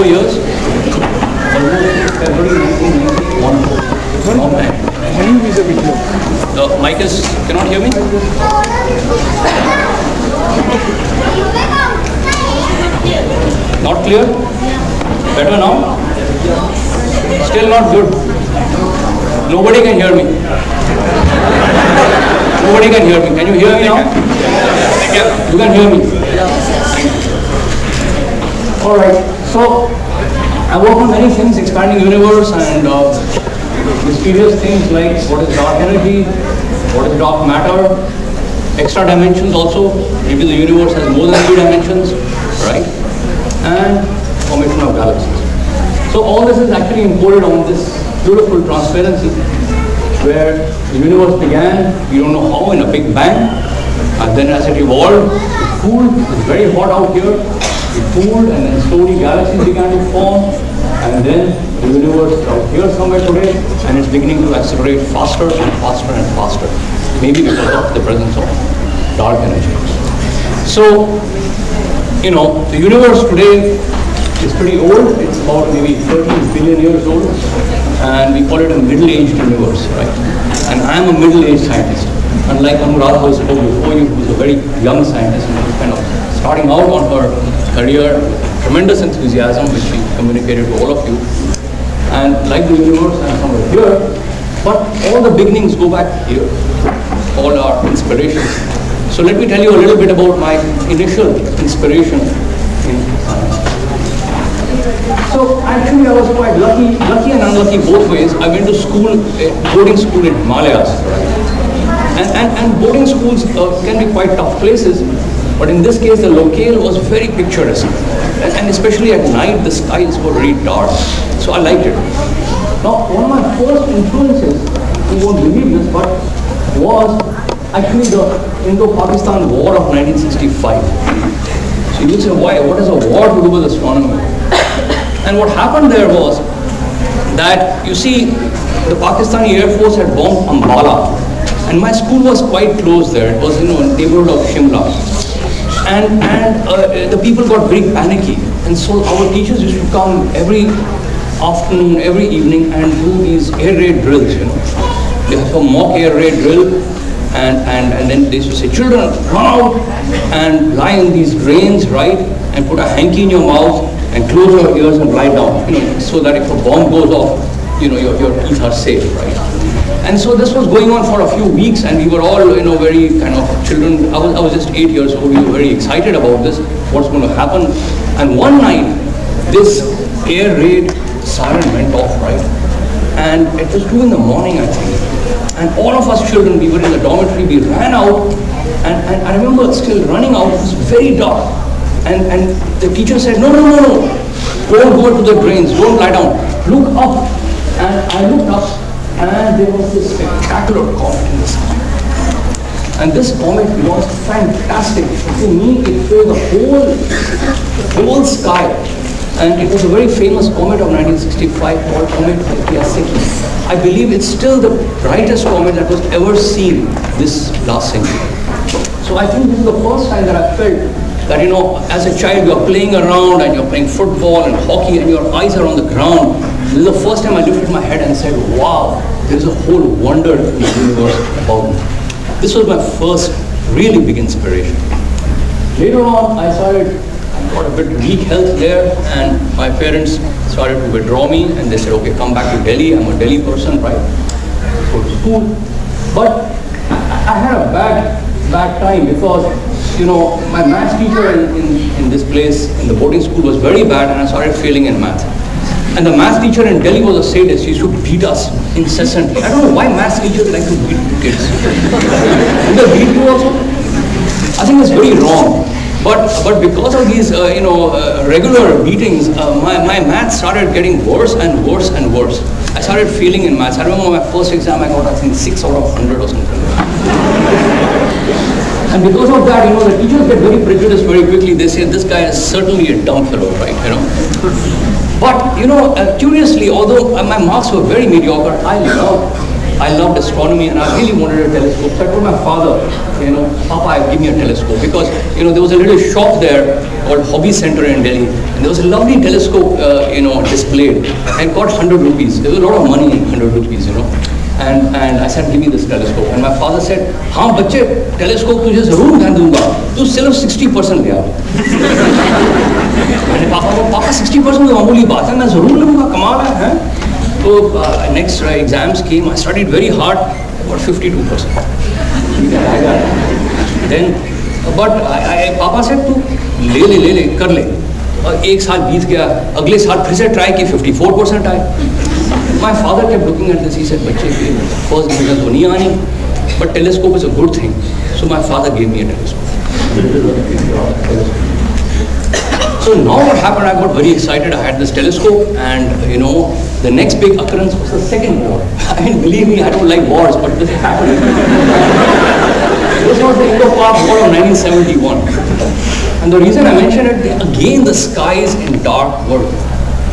four years. Almost February 1991. Long time. volume is a bit low. The mic is, cannot hear me? Not clear? Better now? Still not good. Nobody can hear me. Nobody can hear me. Can you hear me now? You can hear me. All right. So I work on many things, expanding universe and uh, mysterious things like what is dark energy, what is dark matter, extra dimensions also. Maybe the universe has more than three dimensions, right? And formation of galaxies. So all this is actually encoded on this beautiful transparency where the universe began, we don't know how, in a big bang. And then as it evolved, it cooled, it's very hot out here, it and then slowly galaxies began to form. And then the universe is out here somewhere today and it's beginning to accelerate faster and faster and faster. Maybe because of the presence of dark energy. So, you know, the universe today is pretty old. It's about maybe 13 billion years old. And we call it a middle-aged universe, right? And I'm a middle-aged scientist. Unlike Anuradha who spoke before you, who's a very young scientist starting out on her career, tremendous enthusiasm, which she communicated to all of you. And like the universe, I'm somewhere here. But all the beginnings go back here. All our inspirations. So let me tell you a little bit about my initial inspiration in science. So actually I was quite lucky, lucky and unlucky both ways. I went to school, uh, boarding school in Himalayas. And, and, and boarding schools uh, can be quite tough places, but in this case the locale was very picturesque. And, especially at night the skies were very dark. So I liked it. Now one of my first influences, you won't believe this, but was actually the Indo-Pakistan War of 1965. So you say, why? What has a war to do with astronomy? And what happened there was that, you see, the Pakistani Air Force had bombed Ambala. And my school was quite close there. It was, you know, a neighborhood of Shimla. And, and uh, the people got very panicky. And so our teachers used to come every afternoon, every evening and do these air raid drills, you know. They have a mock air raid drill and, and, and then they used to say, children, run out and lie in these drains, right? And put a hanky in your mouth and close your ears and lie down, you know, so that if a bomb goes off, you know, your, your teeth are safe, right? And so this was going on for a few weeks and we were all, you know, very kind of children, I was, I was just eight years old, we were very excited about this, what's going to happen. And one night, this air raid siren went off, right? And it was two in the morning, I think. And all of us children, we were in the dormitory, we ran out, and, and I remember still running out, it was very dark. And, and the teacher said, no, no, no, no, don't go to the drains, don't lie down, look up. And I looked up, and there was this spectacular comet in the sky. And this comet was fantastic. To me, it filled the whole, the whole sky. And it was a very famous comet of 1965 called Comet Hyakutake. I believe it's still the brightest comet that was ever seen this last century. So I think this is the first time that I felt that, you know, as a child you're playing around and you're playing football and hockey and your eyes are on the ground. This is the first time I lifted my head and said, wow, there's a whole wonder in the universe about me. This was my first really big inspiration. Later on, I started, I got a bit weak health there and my parents started to withdraw me and they said, okay, come back to Delhi. I'm a Delhi person, right? Go to school. But I I had a bad, bad time because, you know, my math teacher in, in, in this place, in the boarding school was very bad and I started failing in math. And the math teacher in Delhi was a sadist. He used to beat us incessantly. I don't know why math teachers like to beat kids. Do they beat you also? I think it's very wrong. But, but because of these, uh, you know, uh, regular beatings, uh, my, my math started getting worse and worse and worse. I started failing in maths. I remember my first exam, I got, I think, 6 out of 100 or something. And because of that, you know, the teachers get very prejudiced very quickly. They say, this guy is certainly a dumb fellow, right, you know. But, you know, uh, curiously, although uh, my marks were very mediocre, I loved I loved astronomy and I really wanted a telescope. So I told my father, you know, Papa, give me a telescope because, you know, there was a little shop there called Hobby Center in Delhi and there was a lovely telescope, uh, you know, displayed and got 100 rupees. There was a lot of money in 100 rupees, you know. And, and I said, give me this telescope. And my father said, हाँ बच्चे telescope तुझे जरूर मैं दूंगा तू सिर्फ 60 percent ले आ मैंने पापा को पापा 60 परसेंट मामूली बात है, मैं ज़रूर लूँगा, कमाल है, हैं? तो next exams came I studied very hard और फिफ्टी टू परसेंट बट पापा से तू ले ले ले ले, कर ले. और एक साल बीत गया, अगले साल फिर से ट्राई की 54 परसेंट आए। My father kept looking at this, he बच्चे के फ़र्स्ट डिवीज़न तो नहीं आनी but telescope is a good thing so my father me a telescope. So now what happened, I got very excited. I had this telescope and, you know, the next big occurrence was the second war. I mean, believe me, I don't like wars, but this happened. this was the Indo-Pak War of 1971. And the reason I mention it, again, the skies in dark were,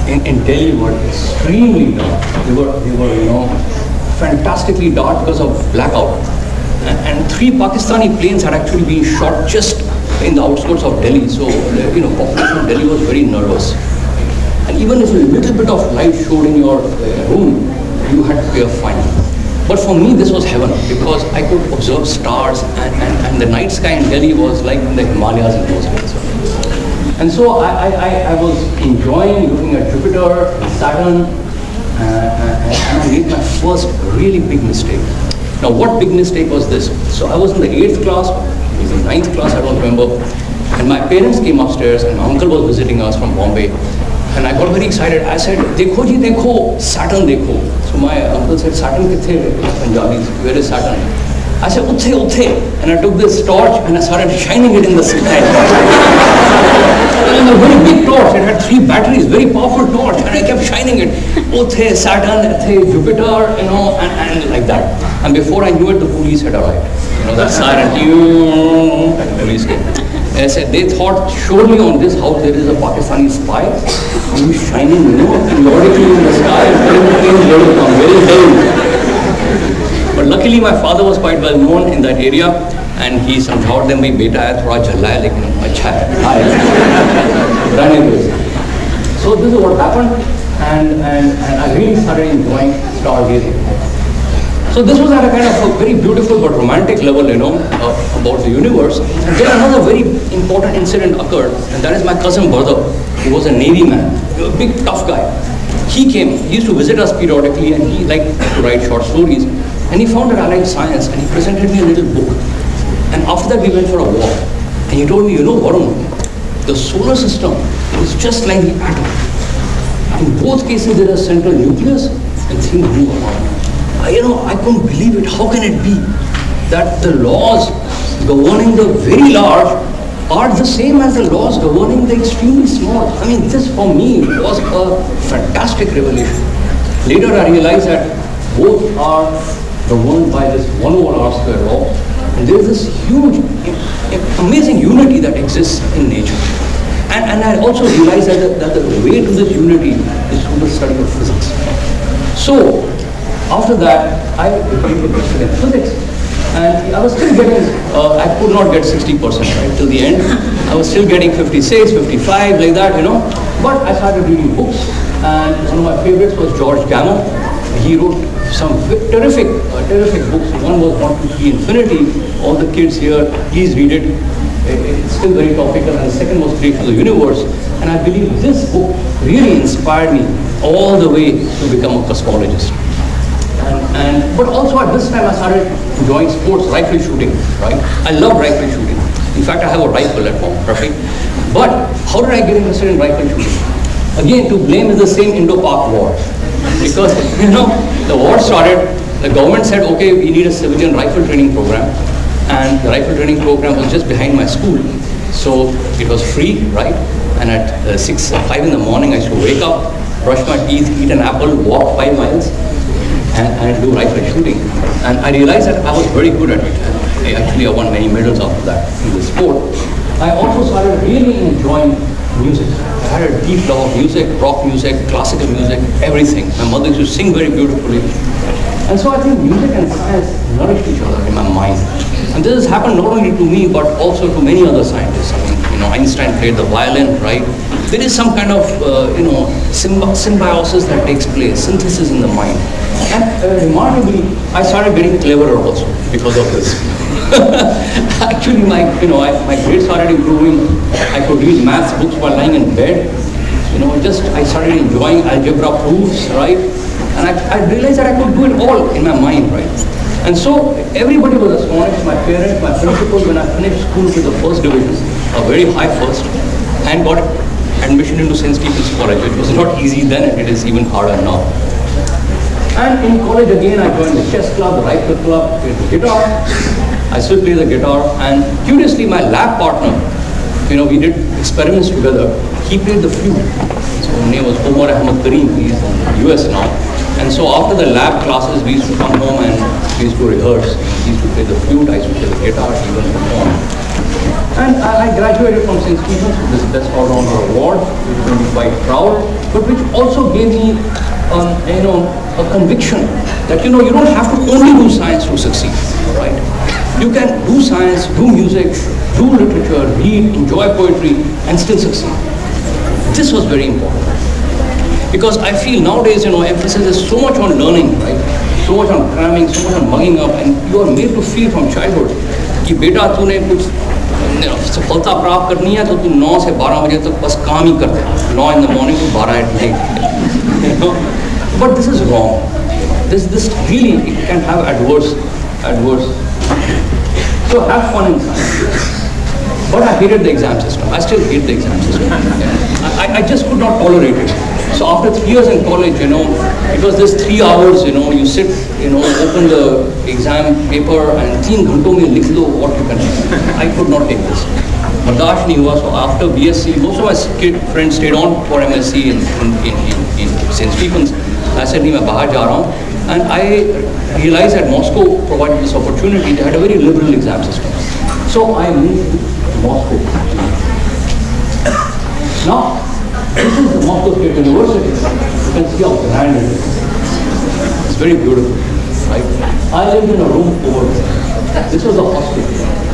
in, in Delhi were extremely dark. They were, they were, you know, fantastically dark because of blackout. And, and three Pakistani planes had actually been shot just in the outskirts of Delhi. So, you know, population of Delhi was very nervous. And even if a little bit of light showed in your uh, room, you had to pay a fine. But for me, this was heaven because I could observe stars and, and, and the night sky in Delhi was like in the Himalayas in those days. And so I, I, I was enjoying looking at Jupiter, Saturn, uh, and I made my first really big mistake. Now, what big mistake was this? So I was in the eighth class, was in ninth class, I don't remember. And my parents came upstairs and my uncle was visiting us from Bombay. And I got very excited. I said, Dekho ji, dekho, Saturn dekho. So my uncle said, Saturn kithe? Punjabi, where is Saturn? I said, uthe, uthe. And I took this torch and I started shining it in the sky and a very big torch. It had three batteries, very powerful torch. And I kept shining it. Uthe, Saturn, uthe, Jupiter, you know, and, and like that. And before I knew it, the police had arrived know, that siren, and police came. And I said, they thought surely on this house there is a Pakistani spy who is shining, you know, periodically in the sky and telling the planes where to come, where is Delhi? But luckily my father was quite well known in that area and he समझावट them भाई बेटा है थोड़ा झल्ला है लेकिन अच्छा है running race. So this is what happened and, and, and I really started enjoying stargazing. So this was at a kind of a very beautiful but romantic level, you know, uh, about the universe. Then another very important incident occurred, and that is my cousin brother, who was a Navy man, a big tough guy. He came, he used to visit us periodically, and he liked to write short stories. And he found that I liked science, and he presented me a little book. And after that, we went for a walk. And he told me, you know, Varun, the solar system is just like the atom. In both cases, there are central nucleus, and things move around you know, I couldn't believe it. How can it be that the laws governing the very large are the same as the laws governing the extremely small? I mean, this for me was a fantastic revelation. Later I realized that both are governed by this 1 over r square law. And there is this huge, amazing unity that exists in nature. And, and I also realized that the, that the way to this unity is through the study of physics. So, after that, I became interested in physics. And I was still getting, uh, I could not get 60% right till the end. I was still getting 56, 55, like that, you know. But I started reading books. And one of my favorites was George Gamow. He wrote some terrific, uh, terrific books. One was 1, 2, 3 Infinity. All the kids here, please read it. It's still very topical. And the second was Creation of the Universe. And I believe this book really inspired me all the way to become a cosmologist. And, but also at this time I started enjoying sports, rifle shooting, right? I love rifle shooting. In fact, I have a rifle at home, right? But how did I get interested in rifle shooting? Again, to blame is the same Indo-Pak war. Because, you know, the war started, the government said, okay, we need a civilian rifle training program. And the rifle training program was just behind my school. So it was free, right? And at uh, 6, uh, 5 in the morning, I used to wake up, brush my teeth, eat an apple, walk 5 miles, and, and do rifle shooting. And I realized that I was very good at it. I actually I won many medals after that in the sport. I also started really enjoying music. I had a deep love of music, rock music, classical music, everything. My mother used to sing very beautifully. And so I think music and science nourished each other in my mind. And this has happened not only to me, but also to many other scientists. I mean, you know, Einstein played the violin, right? There is some kind of, uh, you know, symbi- symbiosis that takes place, synthesis in the mind. And uh, remarkably, I started getting cleverer also because of this. Actually, my, you know, I, my grades started improving. I could read math books while lying in bed. You know, just I started enjoying algebra proofs, right? And I, I realized that I could do it all in my mind, right? And so everybody was astonished, my parents, my principal, when I finished school with the first division, a very high first, and got admission into St. Stephen's College. It was not easy then, and it is even harder now. And in college again, I joined the chess club, the rifle club, played the guitar. I still play the guitar. And curiously, my lab partner, you know, we did experiments together. He played the flute. So his name was Omar Ahmad Kareem. He's in the US now. And so after the lab classes, we used to come home and we used to rehearse. He used to play the flute, I used to play the guitar, would perform. And I, I graduated from St. Stephen's with this Best All-Rounder Award, which made me quite proud, but which also gave me, um, you know, a conviction that, you know, you don't have to only do science to succeed, right? You can do science, do music, do literature, read, enjoy poetry, and still succeed. This was very important. Because I feel nowadays, you know, emphasis is so much on learning, right? So much on cramming, so much on mugging up, and you are made to feel from childhood कि बेटा तूने कुछ you know, सफलता प्राप्त करनी है तो तू 9 से 12 बजे तक बस काम ही कर 9 in the morning to 12 at night you know but this is wrong this this really it can have adverse adverse so have fun in science but I hated the exam system. I still hate the exam system. I, I just could not tolerate it. So after three years in college, you know, it was this three hours, you know, you sit, you know, open the exam paper and तीन घंटों में लिख लो what you can. I could not take this. बर्दाश्त नहीं हुआ so after BSc most of my sk- friends stayed on for MSc in, in, in, in, in St. Stephen's I said नहीं मैं बाहर जा रहा हूँ and I realized that Moscow provided this opportunity they had a very liberal exam system so I moved to Moscow now this is the Moscow State University can see how it is it's very beautiful right I lived in a room over there this was a hostel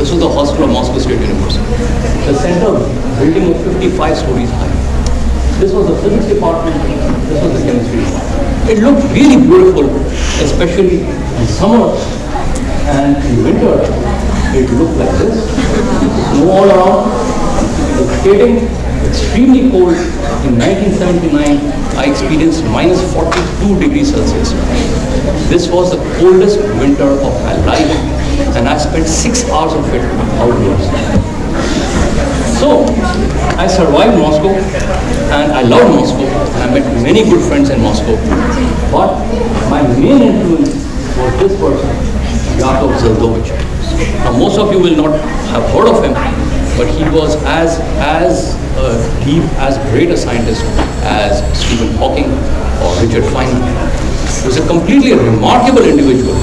this was the hostel of Moscow State University. The center building was 55 stories high. This was the physics department, this was the chemistry department. It looked really beautiful, especially in summer and in winter. It looked like this. Snow all around. Skating, extremely cold. In 1979, I experienced minus 42 degrees Celsius. This was the coldest winter of my life and I spent six hours of it outdoors. So, I survived Moscow and I loved Moscow and I met many good friends in Moscow. But my main influence was this person, Yakov Zeldovich. Now most of you will not have heard of him, but he was as, as deep, as great a scientist as Stephen Hawking or Richard Feynman. He was a completely remarkable individual.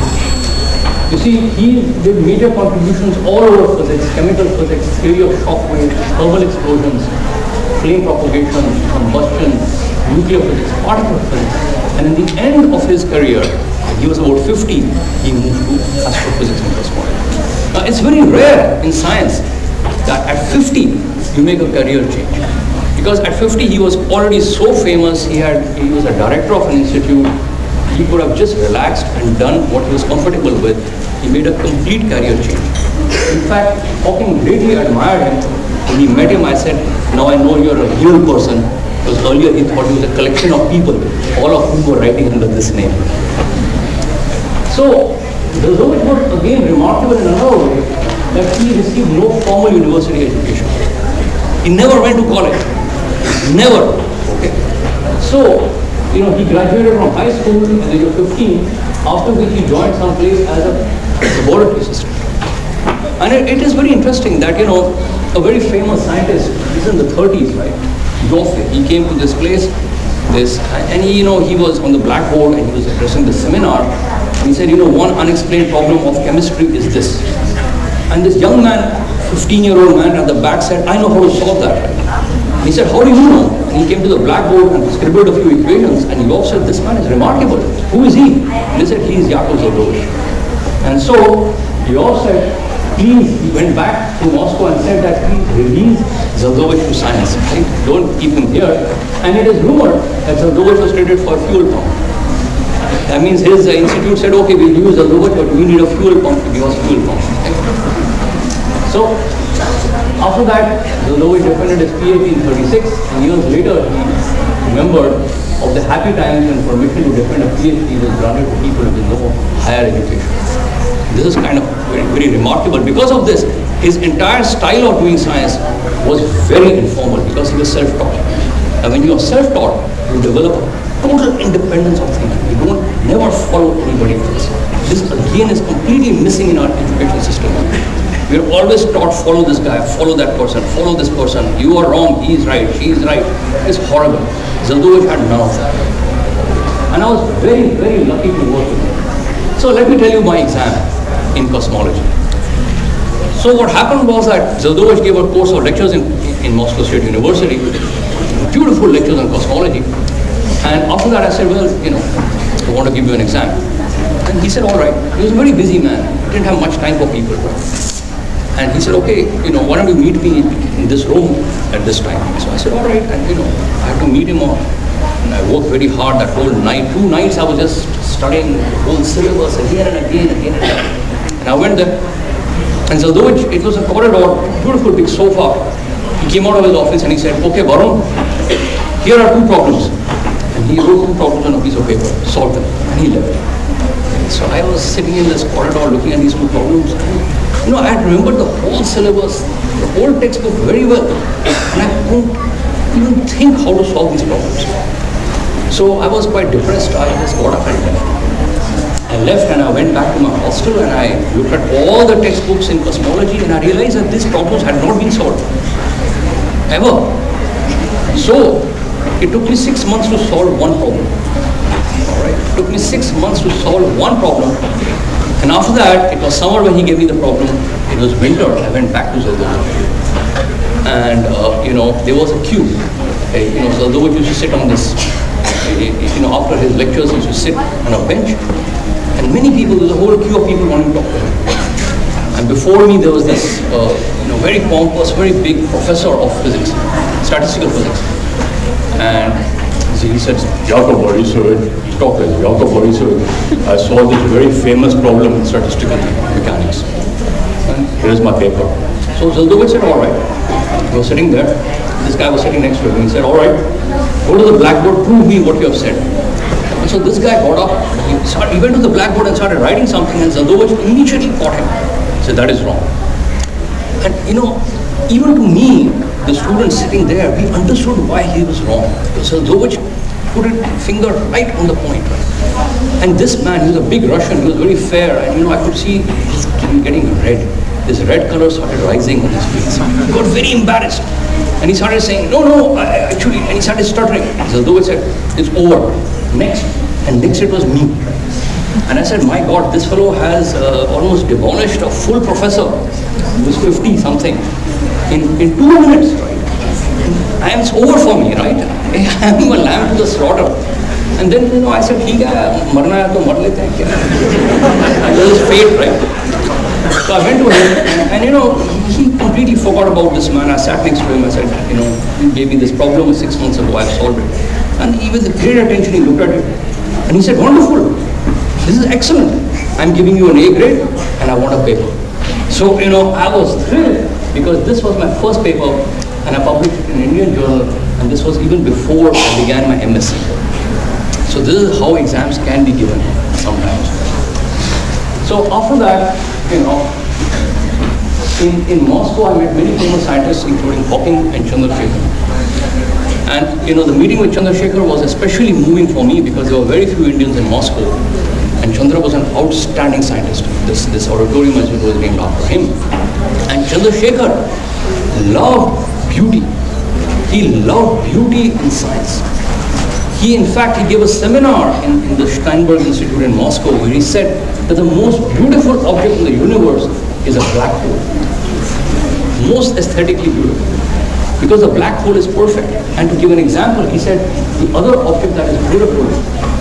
You see, he did major contributions all over physics, chemical physics, theory of shock waves, thermal explosions, flame propagation, combustion, nuclear physics, particle physics. And in the end of his career, he was about 50, he moved to astrophysics and cosmology. Now, it's very rare in science that at 50, you make a career change. Because at 50, he was already so famous, he, had, he was a director of an institute, he could have just relaxed and done what he was comfortable with. He made a complete career change. In fact, Hawking greatly admired him. When he met him, I said, now I know you're a real person. Because earlier he thought he was a collection of people, all of whom were writing under this name. So, the Zeldovich was again remarkable in another way that he received no formal university education. He never went to college. Never. Okay. So, you know, he graduated from high school at the age of 15, after which he joined some place as a laboratory assistant. And it, it is very interesting that, you know, a very famous scientist, he's in the 30s, right? Ioffe, he came to this place, this, and he, you know, he was on the blackboard and he was addressing the seminar. And he said, you know, one unexplained problem of chemistry is this. And this young man, 15-year-old man at the back said, I know how to solve that. He said, how do you know? And he came to the blackboard and scribbled a few equations and he said, this man is remarkable. Who is he? They said, he is Yakov Zeldovich. And so all said, please, he went back to Moscow and said that please release Zeldovich to science. Right? Don't keep him here. And it is rumored that Zeldovich was traded for fuel pump. That means his uh, institute said, okay, we'll use Zeldovich, but we need a fuel pump to give us fuel pump. So after that, Zeldovich defended his PhD in 36, and years later he remembered of the happy times when permission to defend a PhD was granted to people with no higher education. This is kind of very, very remarkable. Because of this, his entire style of doing science was very informal because he was self-taught. And when you are self-taught, you develop a total independence of thinking. You don't never follow anybody else. This again is completely missing in our education system. We're always taught, follow this guy, follow that person, follow this person. You are wrong, he is right, she is right. It's horrible. Zeldovich had none of that. And I was very, very lucky to work with him. So let me tell you my exam in cosmology. So what happened was that Zeldovich gave a course of lectures in, in Moscow State University, beautiful lectures on cosmology. And after that I said, well, you know, I want to give you an exam. And he said, all right. He was a very busy man. He didn't have much time for people. And he said, okay, you know, why don't you meet me in this room at this time? So I said, all right. And, you know, I had to meet him. And I worked very hard that whole night. Two nights I was just studying the whole syllabus again and again, again and again. And I went there. And so though it, it was a corridor, beautiful big sofa, he came out of his office and he said, okay, Varun, here are two problems. And he wrote two problems on a piece of paper, solved them, and he left. So I was sitting in this corridor looking at these two problems. You know, I had remembered the whole syllabus, the whole textbook very well, and I couldn't even think how to solve these problems. So I was quite depressed. I just got up and left. I left and I went back to my hostel and I looked at all the textbooks in cosmology and I realized that these problems had not been solved. Ever. So it took me six months to solve one problem. Alright. It took me six months to solve one problem and after that, it was summer when he gave me the problem. It was winter. I went back to Zeldovich. And, uh, you know, there was a queue. You know, Zeldovich used to sit on this, uh, you know, after his lectures, he used to sit on a bench. And many people, there was a whole queue of people wanting to talk to him. And before me, there was this, uh, you know, very pompous, very big professor of physics, statistical physics. And he said, Jacob Borisovich, talk like Jacob Borisovich, I solved this very famous problem in statistical mechanics. And here's my paper. So Zeldovich said, all right. He was sitting there. This guy was sitting next to him. He said, all right, go to the blackboard, prove me what you have said. And so this guy got up, he, started, he went to the blackboard and started writing something and Zeldovich immediately caught him. He said, that is wrong. And you know, even to me, the student sitting there, we understood why he was wrong. So Zeldovich put his finger right on the point. And this man, he was a big Russian, he was very fair, and you know, I could see he's getting red. This red color started rising on his face. He got very embarrassed. And he started saying, no, no, actually, and he started stuttering. So Zeldovich said, it's over. Next. And next it was me. And I said, my God, this fellow has uh, almost demolished a full professor who's 50 something in, in two minutes, right? I am, it's over for me, right? I am a lamb to the slaughter. And then, you know, I said, ठीक है, मरना है तो मर लेते हैं क्या? That is fate, right? So I went to him, and, and, you know, he completely forgot about this man. I sat next to him, I said, you know, you gave me this problem six months ago, I've solved it. And he, with great attention, he looked at it, and he said, wonderful, this is excellent. I'm giving you an A grade, and I want a paper. So, you know, I was thrilled because this was my first paper and I published it in Indian Journal and this was even before I began my MSc. So this is how exams can be given sometimes. So after that, you know, in, in Moscow I met many famous scientists including Hawking and Chandrasekhar. And you know, the meeting with Chandrasekhar was especially moving for me because there were very few Indians in Moscow and Chandra was an outstanding scientist. This, this auditorium was named after him. And Chandrasekhar loved beauty. He loved beauty in science. He, in fact, he gave a seminar in, in the Sternberg Institute in Moscow where he said that the most beautiful object in the universe is a black hole. Most aesthetically beautiful. because the black hole is perfect. And to give an example, he said the other object that is beautiful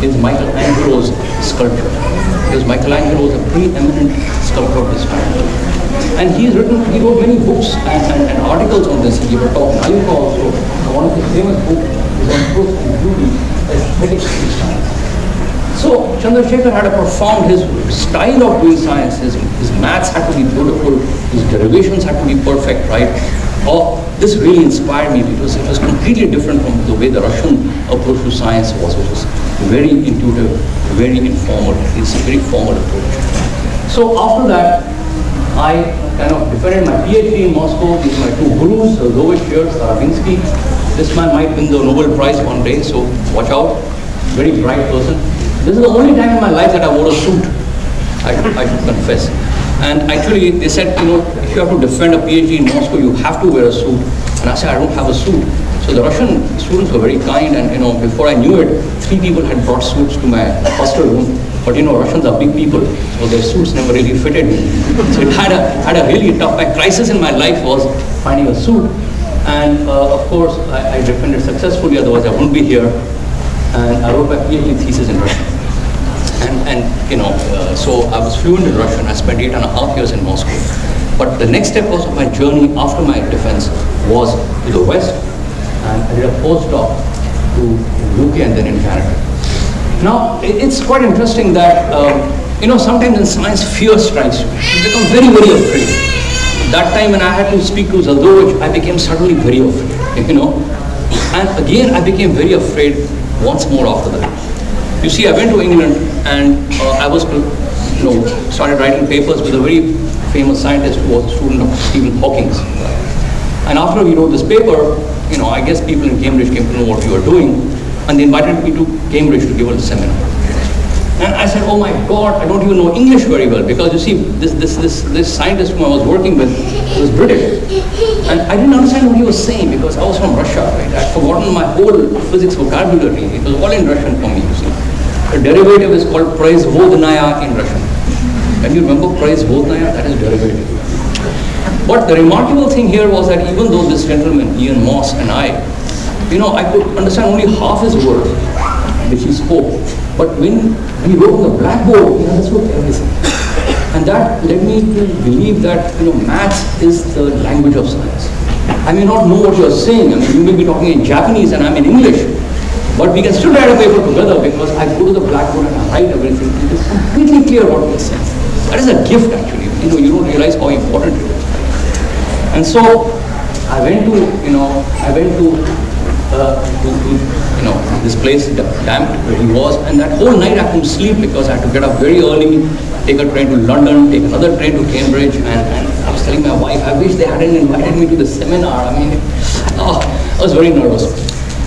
is Michelangelo's sculpture. Because Michelangelo was a preeminent sculptor of this time. And he's written, he wrote many books and, and, and articles on this. He gave a talk in IUCAA also. One of his famous books on truth and beauty, aesthetics of science. So Chandrasekhar had a profound, his style of doing science, his, his maths had to be beautiful, his derivations had to be perfect, right? Oh, this really inspired me because it was completely different from the way the Russian approach to science was. which was very intuitive, very informal. It's a very formal approach. So after that, I kind of defended my PhD in Moscow. Are my two gurus, uh, Lovish Starobinsky. This man might win the Nobel Prize one day, so watch out. Very bright person. This is the only time in my life that I wore a suit. I, I should confess. And actually, they said, you know, if you have to defend a PhD in Moscow, you have to wear a suit. And I said, I don't have a suit. So the Russian students were very kind, and you know, before I knew it, three people had brought suits to my hostel room. But you know, Russians are big people, so their suits never really fitted me. So it had a had a really tough. My crisis in my life was finding a suit, and uh, of course, I, I defended successfully. Otherwise, I wouldn't be here. And I wrote my PhD thesis in Russian and, and you know, uh, so I was fluent in Russian. I spent eight and a half years in Moscow. But the next step was of my journey after my defense was to the West, and I did a postdoc to UK and then in Canada. Now, it's quite interesting that, um, you know, sometimes in science, fear strikes you. You become very, very afraid. That time when I had to speak to Zeldovich, I became suddenly very afraid, you know. And again, I became very afraid once more after that. You see, I went to England and uh, I was, you know, started writing papers with a very famous scientist who was a student of Stephen Hawking. And after we wrote this paper, you know, I guess people in Cambridge came to know what we were doing, and they invited me to Cambridge to give a seminar. And I said, oh my God, I don't even know English very well, because you see, this, this, this, this scientist whom I was working with was British. And I didn't understand what he was saying, because I was from Russia, right? I'd forgotten my whole physics vocabulary. It was all in Russian for me, you see. The derivative is called proizvodnaya in Russian. Can you remember proizvodnaya? That is derivative. But the remarkable thing here was that even though this gentleman, Ian Moss, and I, you know, I could understand only half his words which he spoke. But when we wrote on the blackboard, he understood everything. And that led me to believe that, you know, maths is the language of science. I may not know what you're saying. I mean, you may be talking in Japanese and I'm in English. But we can still write a paper together because I go to the blackboard and I write everything. It is completely clear what we're saying. That is a gift actually. You know, you don't realize how important it is. And so I went to, you know, I went to, uh, to, to you know, this place, Damp, where he was, and that whole night I couldn't sleep because I had to get up very early, take a train to London, take another train to Cambridge, and, and I was telling my wife, I wish they hadn't invited me to the seminar. I mean, oh, I was very nervous.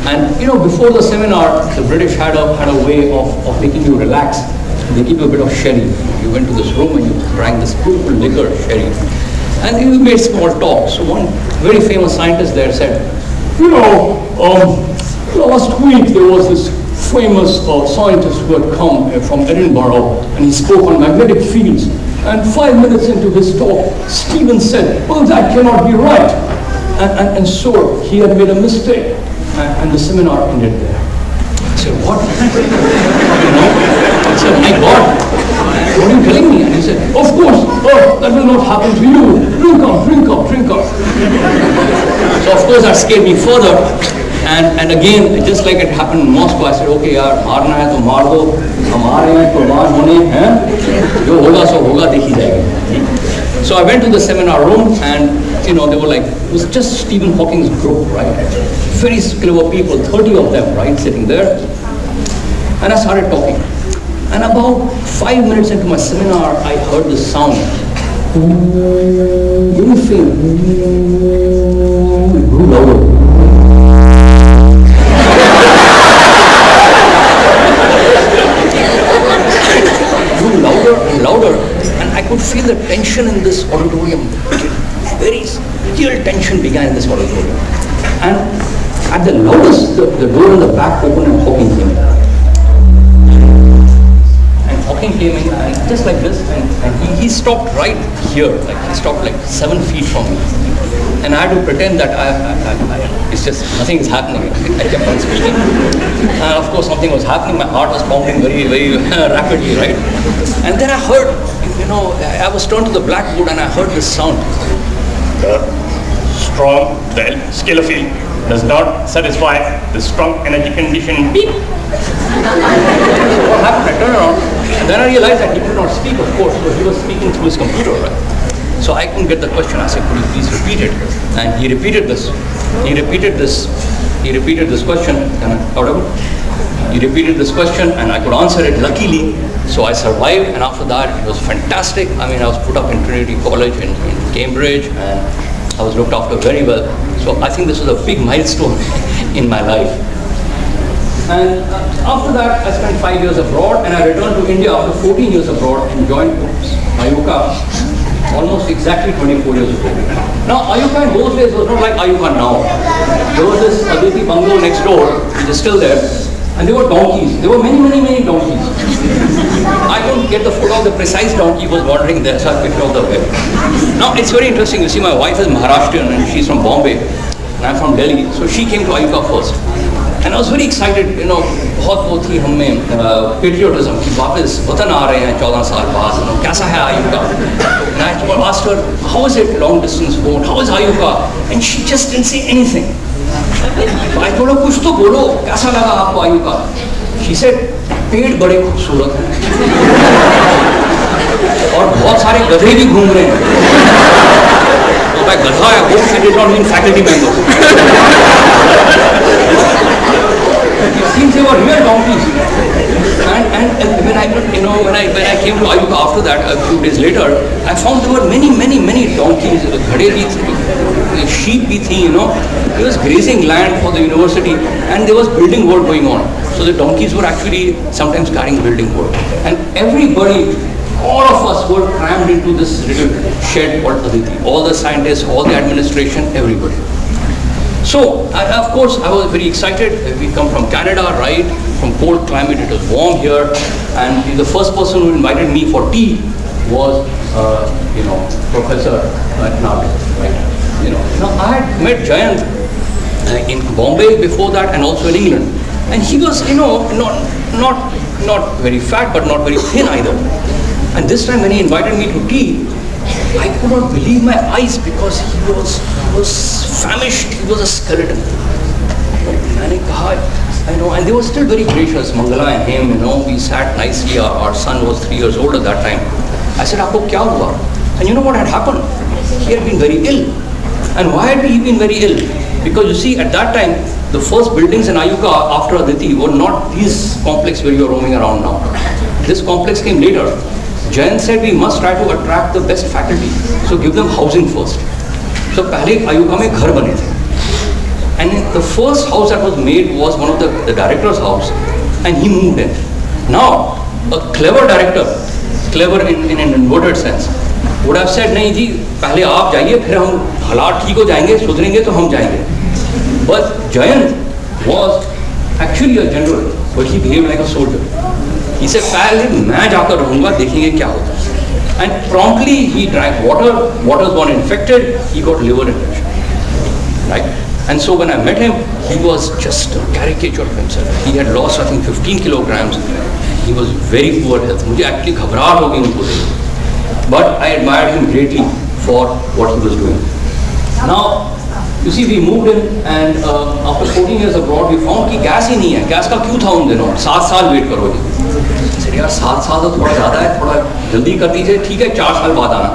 And you know, before the seminar, the British had a, had a way of, of making you relax. They give you a bit of sherry. You went to this room and you drank this beautiful liquor, sherry. And you made small talk. So one very famous scientist there said, you know, um, last week there was this famous uh, scientist who had come uh, from Edinburgh and he spoke on magnetic fields. And five minutes into his talk, Stephen said, well, that cannot be right. And, and, and so he had made a mistake and the seminar ended there. I said, what? you know? I said, my God, what are you telling me? And he said, of course, oh, that will not happen to you. Drink up, drink up, drink up. so of course that scared me further. And, and again, just like it happened in Moscow, I said, okay, yaar, मारना है तो मार दो, हम आ रहे हैं कुर्बान होने, हैं? जो होगा सो होगा देखी जाएगी. So I went to the seminar room and you know, they were like, it was just Stephen Hawking's group, right? Very clever people, 30 of them, right, sitting there. And I started talking. And about five minutes into my seminar, I heard this sound. Faint. It grew louder. grew louder and louder. And I could feel the tension in this auditorium very real tension began in this auditorium. And at the loudest, the, the door in the back opened and Hawking came in. Hawking came in and just like this, and, and he, he stopped right here, like he stopped like seven feet from me. And I had to pretend that I, I, I, it's just nothing is happening. I kept on speaking. And of course something was happening, my heart was pounding very, very rapidly, right? And then I heard, you know, I was turned to the blackboard and I heard this sound. The strong, the scale does not satisfy the strong energy condition. Beep. what happened? I turned around then I realized that he could not speak, of course, because he was speaking through his computer, right? So I couldn't get the question. I said, could you please repeat it? And he repeated this. He repeated this. He repeated this question. Am I? He repeated this question and I could answer it luckily. So I survived and after that it was fantastic. I mean, I was put up in Trinity College in, in Cambridge and I was looked after very well. So I think this was a big milestone in my life. And uh, after that, I spent five years abroad and I returned to India after 14 years abroad and joined IUCAA almost exactly 24 years ago. Now, IUCAA in those days was not like IUCAA now. There was this Aditi bungalow next door, which is still there, and there were donkeys. There were many, many, many donkeys. I couldn't get the photo of the precise donkey was wandering there, so I picked out the web. Now, it's very interesting. You see, my wife is Maharashtrian and she's from Bombay, and I'm from Delhi, so she came to IUCAA first. And I was very excited you know बहुत वो थी हमें patriotism की वापस वतन आ रहे हैं चौदह साल बाद नो कैसा है आयु का master how is it long distance boat how is आयु का and she just in see anything भाई थोड़ा कुछ तो बोलो, कैसा लगा आपको आयु का शी से पेड़ बड़े खूबसूरत हैं. और बहुत सारे गधे भी घूम रहे हैं। तो मैं गधा है वो did not mean faculty member Since they were real donkeys. And, and, when I, you know, when I when I came to IUCAA after that, a few days later, I found there were many, many, many donkeys, ghade bhi sheep you know. It was grazing land for the university, and there was building work going on. So the donkeys were actually sometimes carrying building work, and everybody all of us were crammed into this little shed called Aditi. All the scientists, all the administration, everybody. So, I, of course, I was very excited. We come from Canada, right? From cold climate, it was warm here. And the first person who invited me for tea was, uh, you know, Professor Nag, right? You know, now I had met Jayant uh, in Bombay before that and also in England. And he was, you know, not, not, not very fat, but not very thin either. And this time when he invited me to tea, I could not believe my eyes because he was, was famished, he was a skeleton. And I God, know, and they were still very gracious, Mangala and him, you know, we sat nicely, our, our son was three years old at that time. I said, Aapko kya hua? And you know what had happened? He had been very ill. And why had he been very ill? Because you see, at that time, the first buildings in IUCAA after Aditi were not these complex where you are roaming around now. This complex came later. Jayant said we must try to attract the best faculty. So give them housing first. So पहले आयुगा में घर बने थे. And the first house that was made was one of the, the director's house and he moved in. Now, a clever director, clever in, in an inverted sense, would have said, नहीं जी पहले आप जाइए फिर हम हालात ठीक हो जाएंगे सुधरेंगे तो हम जाएंगे But Jayant was actually a general, but he behaved like a soldier. इसे पहले मैं जाकर रहूँगा देखेंगे क्या होता है. And promptly he drank water water borne infected he got liver infection right and so when I met him he was just caricature he had lost I think fifteen kilograms he was very poor health मुझे actually घबराहट होगी उनको देखिए but I admire him greatly for what he was doing now You see, we moved in, and uh, after 14 years abroad, कि gas ही नहीं है। Gas का क्यों था उन दिनों? सात साल वेट करोगे। यार सात साल तो थोड़ा ज़्यादा है थोड़ा जल्दी कर दीजिए ठीक है चार साल बाद आना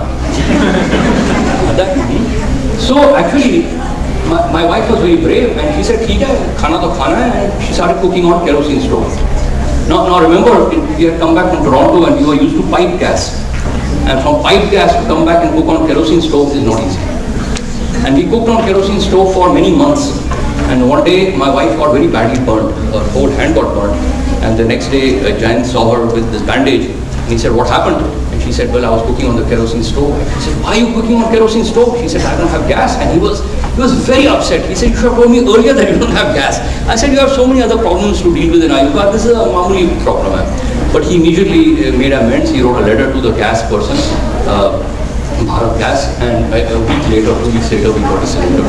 so actually my, my wife was very brave and she ठीक है खाना तो खाना है and she started cooking on kerosene stove now, now remember we had come back from Toronto and we were used to pipe gas and from pipe gas to come back and cook on kerosene stove is not easy and we cooked on kerosene stove for many months. And one day my wife got very badly burnt. Her whole hand got burnt. And the next day Jayant saw her with this bandage. And he said, what happened? And she said, well, I was cooking on the kerosene stove. He said, why are you cooking on kerosene stove? She said, I don't have gas. And he was, he was very upset. He said, you should have told me earlier that you don't have gas. I said, you have so many other problems to deal with in IUCAA. This is a mamuli problem. But he immediately uh, made amends. He wrote a letter to the gas person, uh, Bharat Gas, and a a week later, two weeks later, we got a cylinder.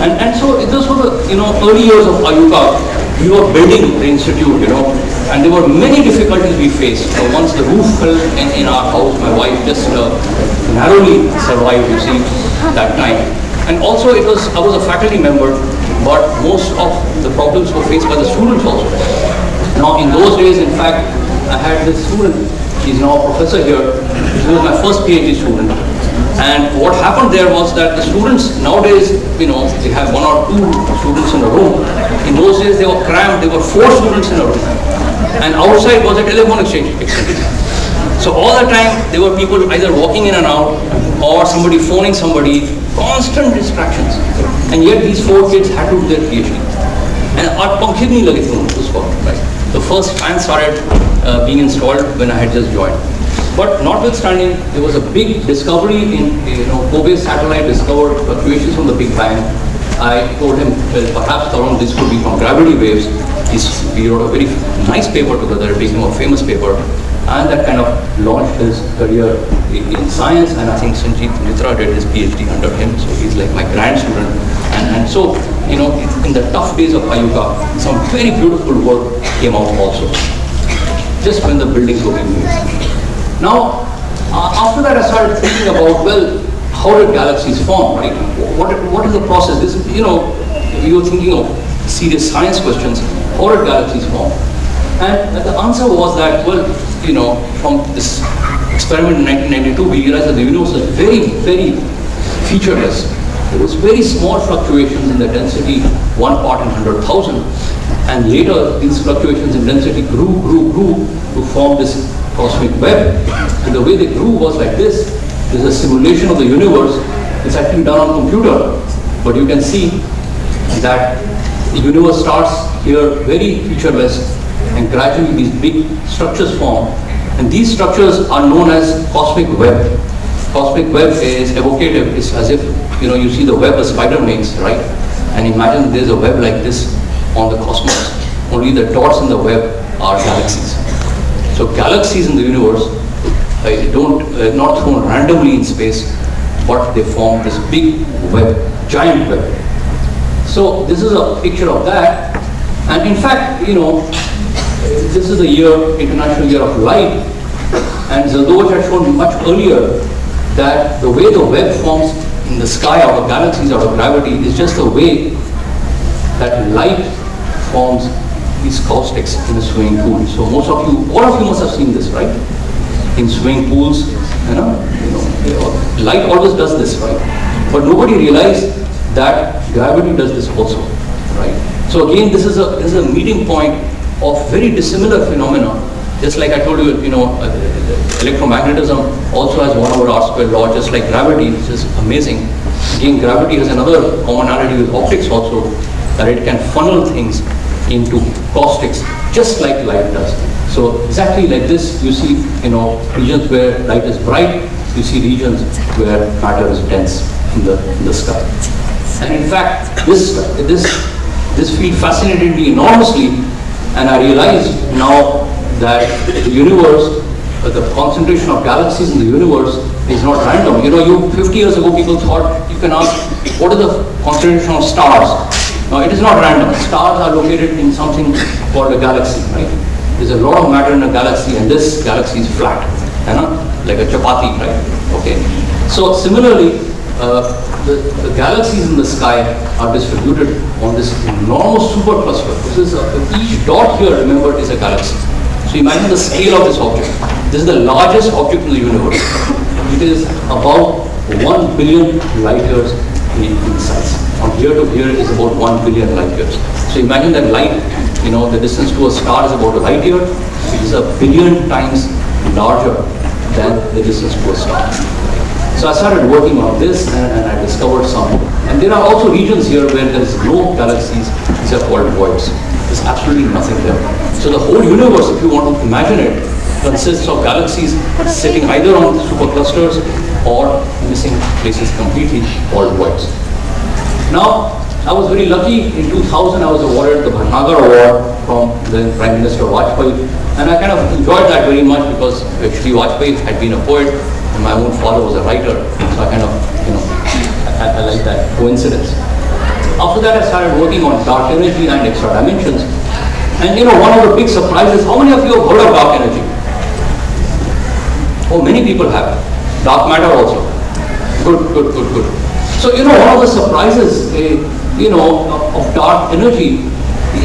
And, and so this was the, you know, early years of IUCAA. We were building the institute, you know, and there were many difficulties we faced. So once the roof fell in, in our house, my wife just uh, narrowly survived, you see, that time. And also it was, I was a faculty member, but most of the problems were faced by the students also. Now in those days, in fact, I had this student, he's now a professor here, he was my first PhD student. And what happened there was that the students nowadays, you know, they have one or two students in a room. In those days they were crammed, there were four students in a room. And outside was a telephone exchange. so all the time there were people either walking in and out or somebody phoning somebody, constant distractions. And yet these four kids had to do their PhD. And our पंखे भी नहीं लगे The first fan started uh, being installed when I had just joined. But notwithstanding, there was a big discovery in, you know, COBE satellite discovered uh, equations from the Big Bang I told him, well, perhaps Tarun, this could be from gravity waves. He's, we wrote a very nice paper together, it became a famous paper. And that kind of launched his career in, science. And I think Sanjit Mitra did his PhD under him, so he's like my grand student. And, and so, you know, in the tough days of IUCAA, some very beautiful work came out also. Just when the buildings were being made. Now, uh, after that I started thinking about, well, how did galaxies form, right? What, what is the process? This, you know, you were thinking of serious science questions. How did galaxies form? And the answer was that, well, you know, from this experiment in 1992, we realized that the universe was very, very featureless. There was very small fluctuations in the density, one part in 100,000. And later, these fluctuations in density grew, grew, grew to form this cosmic web. And the way they grew was like this. There's a simulation of the universe. It's actually done on computer. But you can see that the universe starts here very featureless and gradually these big structures form. And these structures are known as cosmic web. Cosmic web is evocative. It's as if, you know, you see the web a spider makes, right? And imagine there's a web like this on the cosmos. Only the dots in the web are galaxies. So galaxies in the universe don't uh, not thrown randomly in space, but they form this big web, giant web. So this is a picture of that. And in fact, you know, this is the year, International Year of Light. And Zeldovich had shown much earlier that the way the web forms in the sky out of galaxies, out of gravity, is just the way that light forms these caustics in a swimming pool. So most of you, all of you must have seen this, right? In swimming pools, you know, light always does this, right? But nobody realized that gravity does this also, right? So again, this is a this is a meeting point of very dissimilar phenomena. Just like I told you, you know, uh, electromagnetism also has one over r squared law, just like gravity, which is amazing. Again, gravity has another commonality with optics also, that it can funnel things into caustics, just like light does. So exactly like this, you see, you know, regions where light is bright, you see regions where matter is dense in the, in the sky. And in fact, this, this, this field fascinated me enormously, and I realized now that the universe, uh, the concentration of galaxies in the universe is not random. You know, you 50 years ago, people thought you can ask, what is the concentration of stars? Now, it is not random. Stars are located in something called a galaxy, right? There's a lot of matter in a galaxy, and this galaxy is flat, you know, like a chapati, right? Okay. So similarly, uh, the, the galaxies in the sky are distributed on this enormous supercluster. This is a, each dot here, remember, is a galaxy. So imagine the scale of this object. This is the largest object in the universe. It is about 1 billion light years in, in size. From here to here is about 1 billion light years. So imagine that light, you know, the distance to a star is about a light year. It is a billion times larger than the distance to a star. So I started working on this and, and, I discovered some. And there are also regions here where there is no galaxies, these are called voids. There's absolutely nothing there. So the whole universe, if you want to imagine it, consists of galaxies sitting either on superclusters or missing places completely called voids. Now, I was very lucky. In 2000, I was awarded the Bhatnagar Award from the Prime Minister Vajpayee. And I kind of enjoyed that very much because actually Vajpayee had been a poet and my own father was a writer. So I kind of, you know, I, I like that coincidence. After that, I started working on dark energy and extra dimensions. And you know, one of the big surprises, how many of you have heard of dark energy? Oh, many people have. Dark matter also. Good, good, good, good. So, you know, one of the surprises, uh, you know, of, dark energy,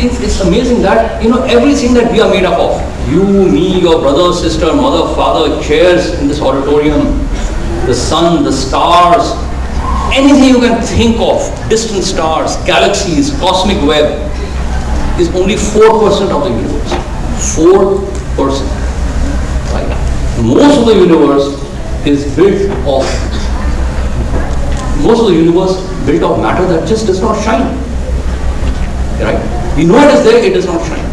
it's, it's amazing that, you know, everything that we are made up of, you, me, your brother, sister, mother, father, chairs in this auditorium, the sun, the stars, anything you can think of, distant stars, galaxies, cosmic web, is only 4% of the universe. 4%. Right? Most of the universe is built of, most of the universe built of matter that just does not shine. Right? We know it is there, it does not shine.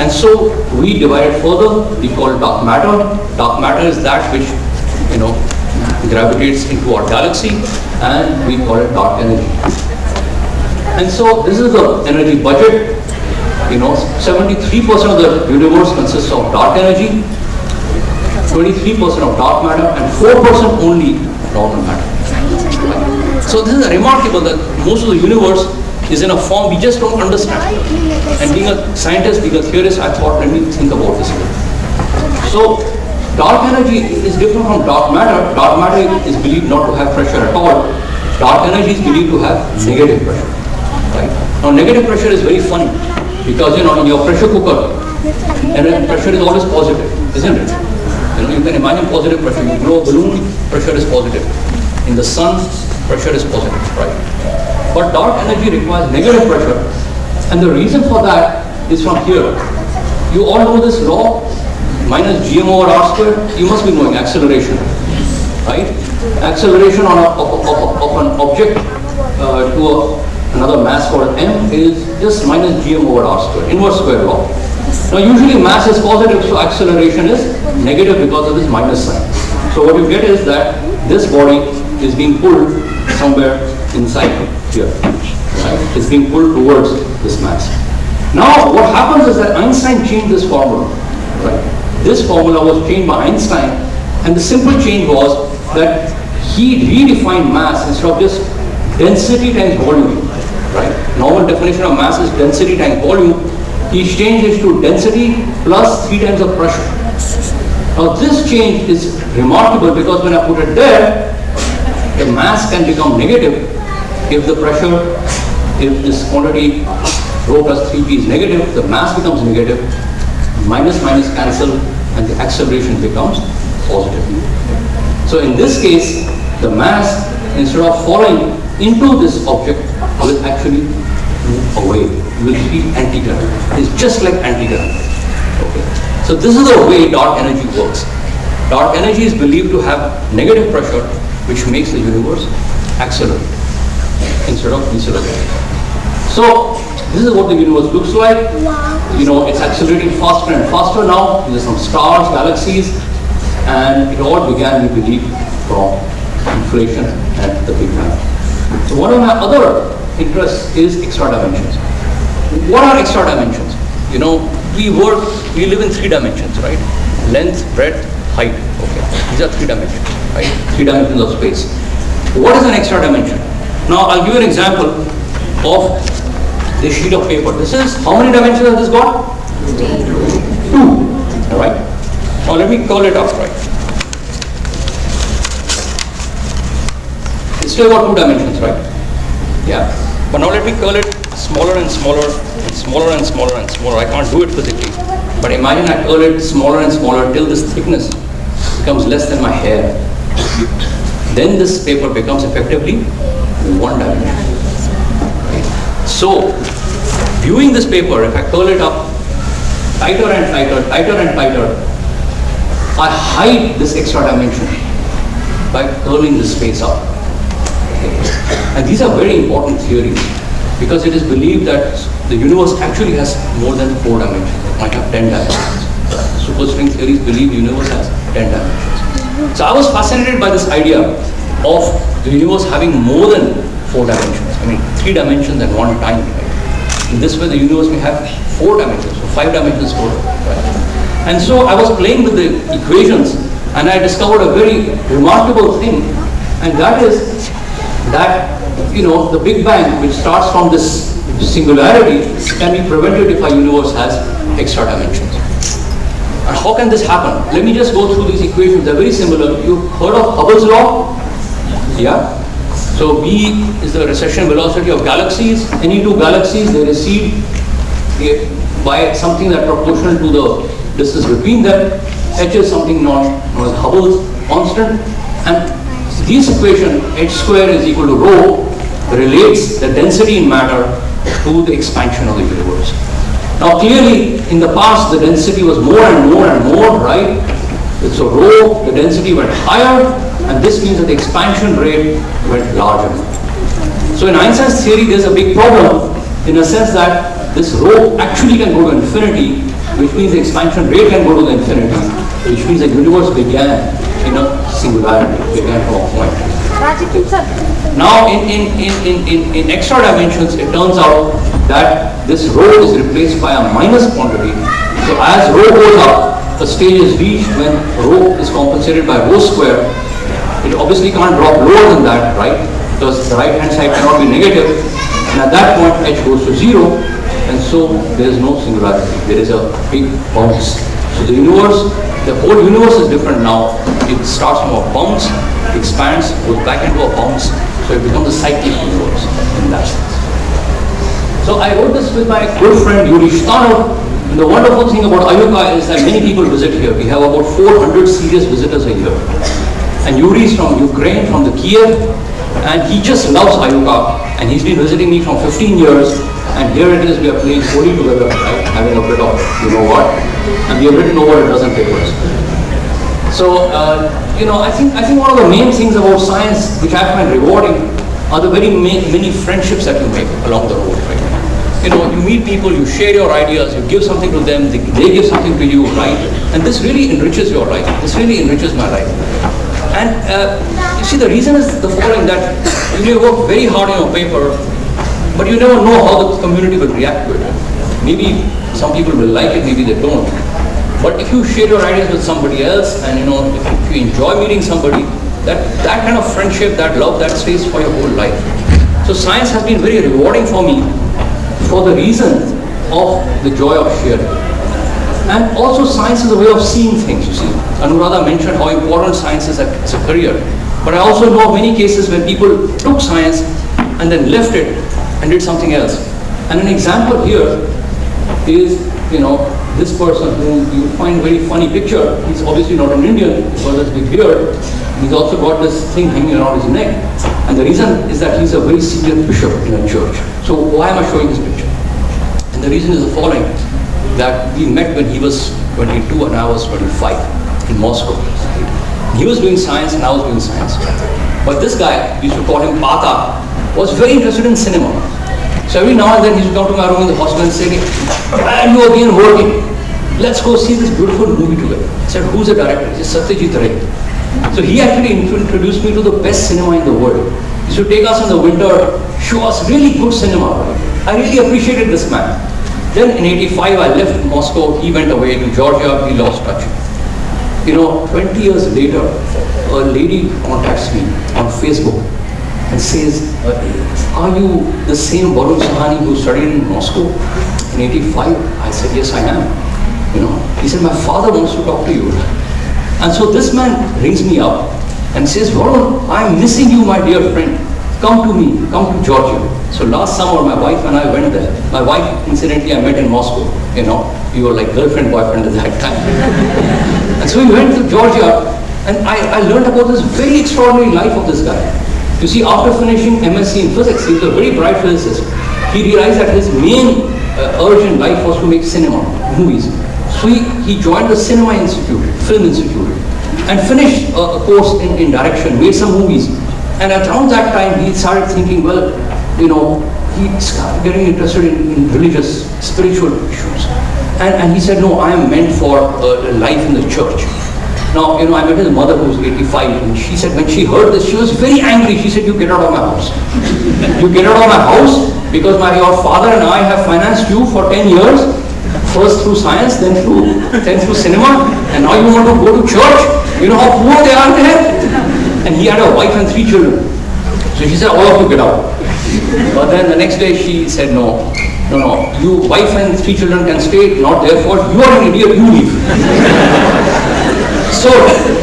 And so we divide it further, we call it dark matter. Dark matter is that which, you know, gravitates into our galaxy and we call it dark energy. And so this is the energy budget. You know, 73% of the universe consists of dark energy, 23% of dark matter and 4% only normal matter. So this is remarkable that most of the universe is in a form we just don't understand. And being a scientist, being a theorist, I thought, let me think about this. So dark energy is different from dark matter. Dark matter is believed not to have pressure at all. Dark energy is believed to have negative pressure. Right? Now negative pressure is very funny because you know in your pressure cooker, and pressure is always positive, isn't it? You know, you can imagine positive pressure. You blow a balloon, pressure is positive. In the sun, pressure is positive, right? But dark energy requires negative pressure. And the reason for that is from here. You all know this law, minus gm over r squared. You must be knowing acceleration, right? Acceleration on a, of, of, of an object uh, to a, another mass called m is just minus gm over r squared, inverse square law. Now usually mass is positive, so acceleration is negative because of this minus sign. So what you get is that this body is being pulled somewhere inside here. Right? It's being pulled towards this mass. Now what happens is that Einstein changed this formula. Right? This formula was changed by Einstein and the simple change was that he redefined mass instead of just density times volume. Right? Normal definition of mass is density times volume. He changed it to density plus three times the pressure. Now this change is remarkable because when I put it there, the mass can become negative if the pressure, if this quantity rho plus 3p is negative, the mass becomes negative, minus minus cancel and the acceleration becomes positive. So in this case, the mass instead of falling into this object will actually move away, will be anti-current. It's just like anti-current. Okay. So this is the way dark energy works. Dark energy is believed to have negative pressure which makes the universe accelerate instead of decelerate. So this is what the universe looks like. You know, it's accelerating faster and faster now. There's some stars, galaxies, and it all began, we believe, from inflation and the Big Bang. So one of my other interests is extra dimensions. What are extra dimensions? You know, we work, we live in three dimensions, right? Length, breadth, height. Okay, these are three dimensions, right? Three dimensions of space. What is an extra dimension? Now, I'll give you an example of this sheet of paper. This is, how many dimensions has this got? Two. All right. Now, let me call it up, right? It's still got two dimensions, right? Yeah. But now let me curl it smaller and smaller and smaller and smaller and smaller. I can't do it physically. But imagine I curl it smaller and smaller till this thickness becomes less than my hair. Then this paper becomes effectively one dimension. So, viewing this paper, if I curl it up tighter and tighter, tighter and tighter, I hide this extra dimension by curling this space up. And these are very important theories because it is believed that the universe actually has more than four dimensions. It might have 10 dimensions. Superstring theories believe universe has 10 dimensions. So I was fascinated by this idea of the universe having more than four dimensions. I mean, three dimensions and one time, right? In this way, the universe may have four dimensions, so five dimensions total, right? And so I was playing with the equations and I discovered a very remarkable thing, and that is that, you know, the Big Bang, which starts from this singularity, can be prevented if our universe has extra dimensions. And how can this happen? Let me just go through these equations. They're very similar. You've heard of Hubble's law? Yeah? So V is the recession velocity of galaxies. Any two galaxies, they recede by something that proportional to the distance between them. H is something known as Hubble's constant. And this equation, h square is equal to rho, relates the density in matter to the expansion of the universe. Now clearly, in the past, the density was more and more and more, right? So rho, the density went higher, and this means that the expansion rate went larger. So in Einstein's theory, there's a big problem in a sense that this rho actually can go to infinity, which means the expansion rate can go to the infinity, which means the universe began in a singularity, began from a point. Now, in, in, in, in, in, in extra dimensions, it turns out that this rho is replaced by a minus quantity. So as rho goes up, a stage is reached when rho is compensated by rho square. It obviously can't drop lower than that, right? Because the right hand side cannot be negative. And at that point, h goes to zero. And so there is no singularity. There is a big bounce. So the universe, the whole universe is different now. It starts from a bounce expands, goes back into a bounce, so it becomes a cyclic universe in that. So I wrote this with my good friend Yuri Shtanov. And the wonderful thing about IUCAA is that many people visit here. We have about 400 serious visitors a year. And Yuri is from Ukraine, from the Kiev, and he just loves IUCAA. And he's been visiting me from 15 years, and here it is, we are playing Holi together, right? having a bit of, you know what, and we have written over a dozen papers. So, uh, you know, I think, I think one of the main things about science, which I find rewarding, are the very many friendships that you make along the road, right? You know, you meet people, you share your ideas, you give something to them, they, they give something to you, right? And this really enriches your life. This really enriches my life. And uh, you see, the reason is the following, that you may work very hard on your paper, but you never know how the community will react to it. Maybe some people will like it, maybe they don't. But if you share your ideas with somebody else and you know, if, if you enjoy meeting somebody, that, that kind of friendship, that love, that stays for your whole life. So science has been very rewarding for me for the reason of the joy of sharing. And also science is a way of seeing things, you see. Anuradha mentioned how important science is as a career. But I also know many cases where people took science and then left it and did something else. And an example here is, you know, this person who you find very funny picture, he's obviously not an Indian because of his big beard. He's also got this thing hanging around his neck. And the reason is that he's a very senior bishop in a church. So why am I showing this picture? And the reason is the following, that we met when he was 22 and I was 25 in Moscow. He was doing science and I was doing science. But this guy, we used to call him Pata, was very interested in cinema. So every now and then he used to come to my room in the hospital and say, and you again working. Let's go see this beautiful movie together. I said, who's the director? He said, Satyajit Ray. So he actually introduced me to the best cinema in the world. He used to take us in the winter, show us really good cinema. I really appreciated this man. Then in 85 I left Moscow, he went away to Georgia, he lost touch. You know, 20 years later, a lady contacts me on Facebook and says, uh, are you the same Varun Sahni who studied in Moscow in 85? I said, yes, I am. You know, he said, my father wants to talk to you. And so this man rings me up and says, Varun, I'm missing you, my dear friend. Come to me, come to Georgia. So last summer, my wife and I went there. My wife, incidentally, I met in Moscow. You know, we were like girlfriend, boyfriend at that time. and so we went to Georgia, and I, I learned about this very extraordinary life of this guy. You see, after finishing MSc in physics, he was a very bright physicist. He realized that his main uh, urge in life was to make cinema, movies. So he, he joined the Cinema Institute, Film Institute, and finished a, course in, in direction, made some movies. And around that time, he started thinking, well, you know, he started getting interested in, in religious, spiritual issues. And, and he said, no, I am meant for uh, life in the church. Now, you know, I met his mother who was 85 and she said when she heard this, she was very angry. She said, you get out of my house. You get out of my house because my your father and I have financed you for 10 years, first through science, then through then through cinema, and now you want to go to church. You know how poor they are there? And he had a wife and three children. So she said, all of you get out. But then the next day she said, no, no, no, you wife and three children can stay, not their fault. You are an idiot, you leave. so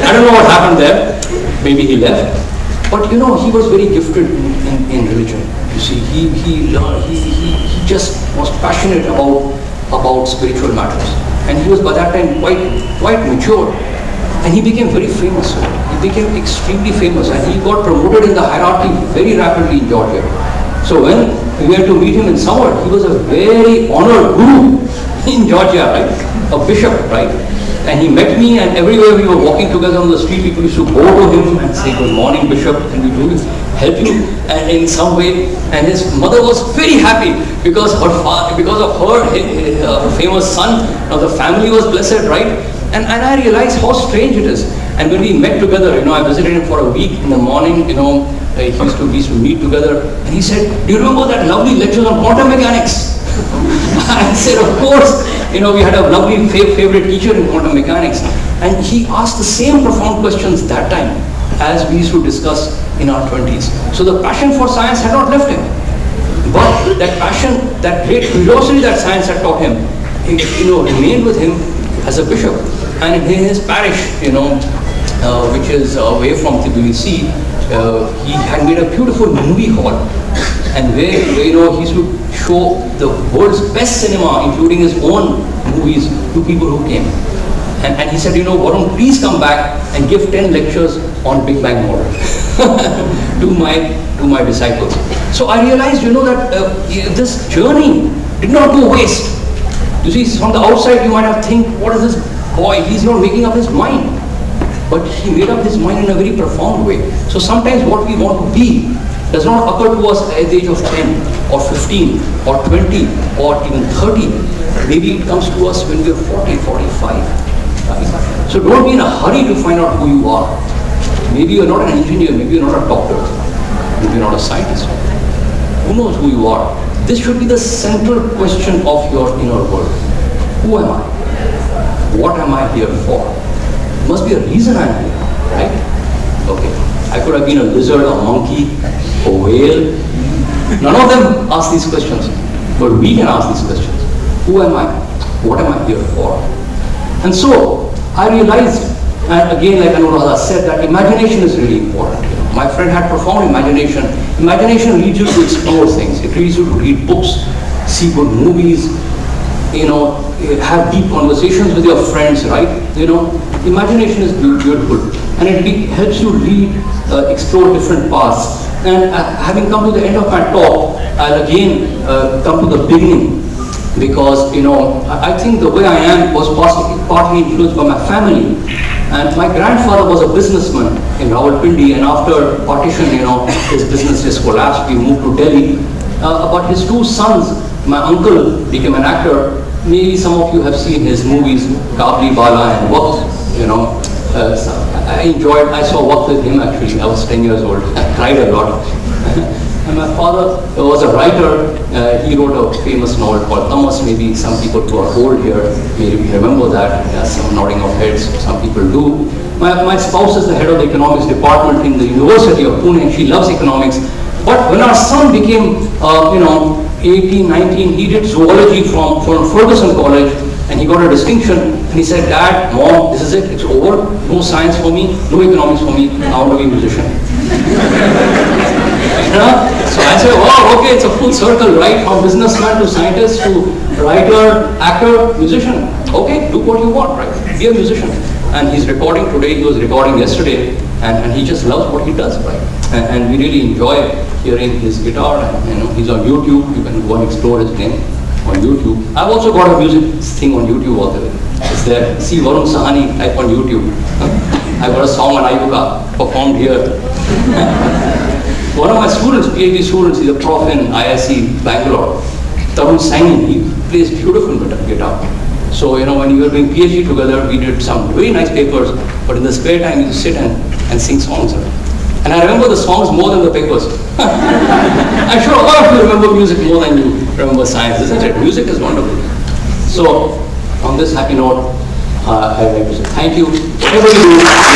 I don't know what happened there. Maybe he left. But you know, he was very gifted in, in, in religion. You see, he, he, learned, he, he, he just was passionate about, about spiritual matters. And he was by that time quite, quite mature. And he became very famous. He became extremely famous and he got promoted in the hierarchy very rapidly in Georgia. So when we went to meet him in summer, he was a very honored guru in Georgia, right? A bishop, right? And he met me and everywhere we were walking together on the street, people used to go to him and say, good morning, bishop, can we do help you and in some way? And his mother was very happy because her father, because of her, uh, famous son, now the family was blessed, right? And, and I realized how strange it is. And when we met together, you know, I visited him for a week in the morning, you know, uh, he used to, we used to meet together. And he said, do you remember that lovely lecture on quantum mechanics? I said, of course. You know, we had a lovely fa favorite teacher in quantum mechanics. And he asked the same profound questions that time as we used to discuss in our 20s. So the passion for science had not left him. But that passion, that great curiosity that science had taught him, it, you know, remained with him as a bishop. And in his parish, you know, uh, which is away from Tbilisi, uh, he had made a beautiful movie hall and where, where, you know he should show the world's best cinema including his own movies to people who came and, and he said you know Varun please come back and give 10 lectures on Big Bang model to my to my disciples so I realized you know that uh, this journey did not go waste you see from the outside you might have think what is this boy he's not making up his mind but he made up his mind in a very profound way. So sometimes what we want to be does not occur to us at the age of 10 or 15 or 20 or even 30. Maybe it comes to us when we are 40, 45. So don't be in a hurry to find out who you are. Maybe you're not an engineer, maybe you're not a doctor, maybe you're not a scientist. Who knows who you are? This should be the central question of your inner world. Who am I? What am I here for? must be a reason I'm here, right? Okay. I could have been a lizard, a monkey, a whale. None of them ask these questions. But we can ask these questions. Who am I? What am I here for? And so, I realized, and again, like Anuradha said, that imagination is really important. My friend had profound imagination. Imagination leads you to explore things. It leads you to read books, see good movies, you know, have deep conversations with your friends, right? You know, imagination is beautiful and it helps you lead, uh, explore different paths. And uh, having come to the end of my talk, I'll again uh, come to the beginning because, you know, I, I think the way I am was partly, partly influenced by my family. And my grandfather was a businessman in Rawalpindi and after partition, you know, his business just collapsed. We moved to Delhi. Uh, but his two sons, my uncle became an actor maybe some of you have seen his movies, Kabuliwala and Waqt, you know. Uh, I enjoyed, I saw Waqt with him actually, I was 10 years old, I cried a lot. and my father was a writer, uh, he wrote a famous novel called Tamas. maybe some people who are old here maybe remember that, some nodding of heads, some people do. My, my spouse is the head of the economics department in the University of Pune she loves economics. But when our son became, uh, you know, 18, 19, he did zoology from, from Fergusson College and he got a distinction and he said, Dad, Mom, this is it, it's over. No science for me, no economics for me, I want to be a musician. So I said, wow, okay, it's a full circle, right? From businessman to scientist to writer, actor, musician. Okay, do what you want, right? Be a musician. And he's recording today, he was recording yesterday, and, and he just loves what he does, right? And, and we really enjoy hearing his guitar. And, you know, he's on YouTube. You can go and explore his name on YouTube. I've also got a music thing on YouTube all the way. It's there. See Varun Sahni type on YouTube. I got a song on IUCAA performed here. One of my students, PhD students, is a prof in IISc Bangalore. Tarun Saini, he plays beautiful guitar. So, you know, when we were doing PhD together, we did some very nice papers, but in the spare time, you sit and, and sing songs. And I remember the songs more than the papers. I'm sure a lot of you remember music more than you remember science, isn't it? Music is wonderful. So, on this happy note, uh, I would like to say thank you. Whatever you do,